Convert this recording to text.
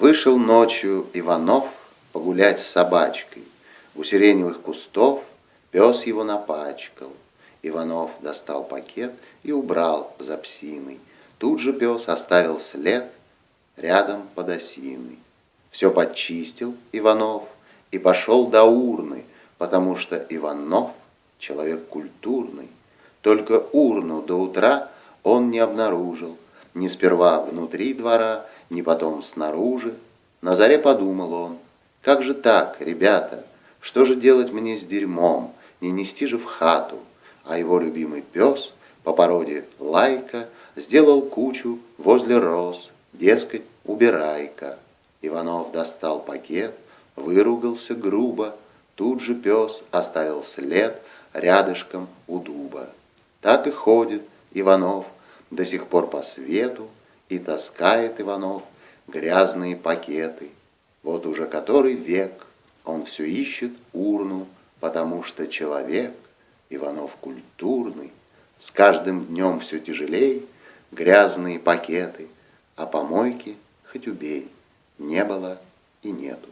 Вышел ночью Иванов погулять с собачкой. У сиреневых кустов пес его напачкал. Иванов достал пакет и убрал за псиной. Тут же пес оставил след рядом под осиной. Все подчистил Иванов и пошел до урны, потому что Иванов человек культурный. Только урну до утра он не обнаружил, ни сперва внутри двора, ни потом снаружи. На заре подумал он, как же так, ребята, что же делать мне с дерьмом, не нести же в хату. А его любимый пес по породе Лайка сделал кучу возле роз, дескать, убирай-ка. Иванов достал пакет, выругался грубо, тут же пес оставил след рядышком у дуба. Так и ходит Иванов до сих пор по свету, и таскает Иванов грязные пакеты. Вот уже который век он все ищет урну, потому что человек, Иванов культурный, с каждым днем все тяжелей, грязные пакеты, а помойки хоть убей, не было и нету.